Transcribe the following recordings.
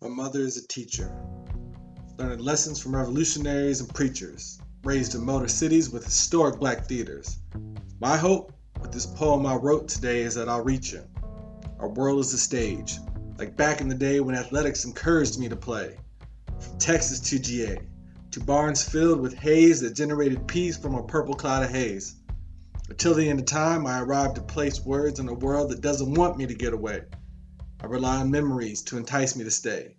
My mother is a teacher, learning lessons from revolutionaries and preachers, raised in motor cities with historic black theaters. My hope with this poem I wrote today is that I'll reach you. Our world is a stage, like back in the day when athletics encouraged me to play. From Texas to GA, to barns filled with haze that generated peace from a purple cloud of haze. Until the end of time, I arrived to place words in a world that doesn't want me to get away. I rely on memories to entice me to stay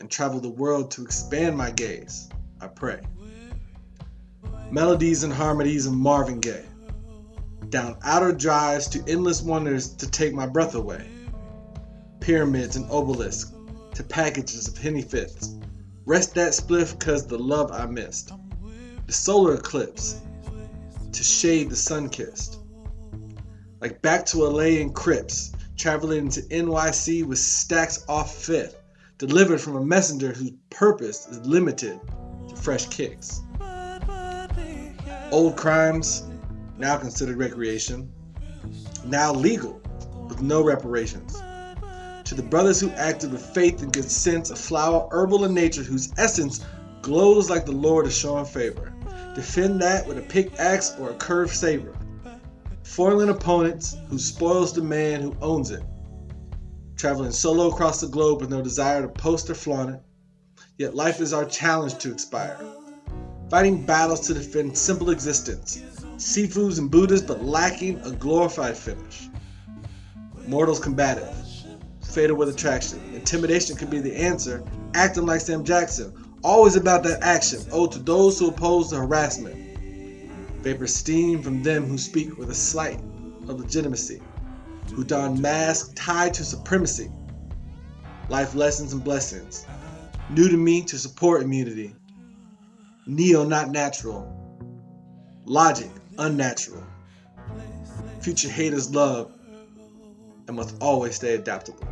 and travel the world to expand my gaze. I pray. Melodies and harmonies of Marvin Gaye. Down outer drives to endless wonders to take my breath away. Pyramids and obelisks to packages of henny fifths. Rest that spliff cause the love I missed. The solar eclipse to shade the sun kissed. Like back to LA and Crips, traveling to NYC with stacks off fifth, delivered from a messenger whose purpose is limited to fresh kicks. Old crimes, now considered recreation, now legal with no reparations. To the brothers who acted with faith and good sense, a flower herbal in nature whose essence glows like the Lord is showing favor. Defend that with a pickaxe or a curved saber foiling opponents who spoils the man who owns it, traveling solo across the globe with no desire to post or flaunt it. Yet life is our challenge to expire, fighting battles to defend simple existence, Sifus and Buddhas, but lacking a glorified finish. Mortals combative, fatal with attraction. Intimidation could be the answer, acting like Sam Jackson, always about that action, owed to those who oppose the harassment vapor steam from them who speak with a slight of legitimacy, who don masks tied to supremacy, life lessons and blessings, new to me to support immunity, neo not natural, logic unnatural, future haters love, and must always stay adaptable.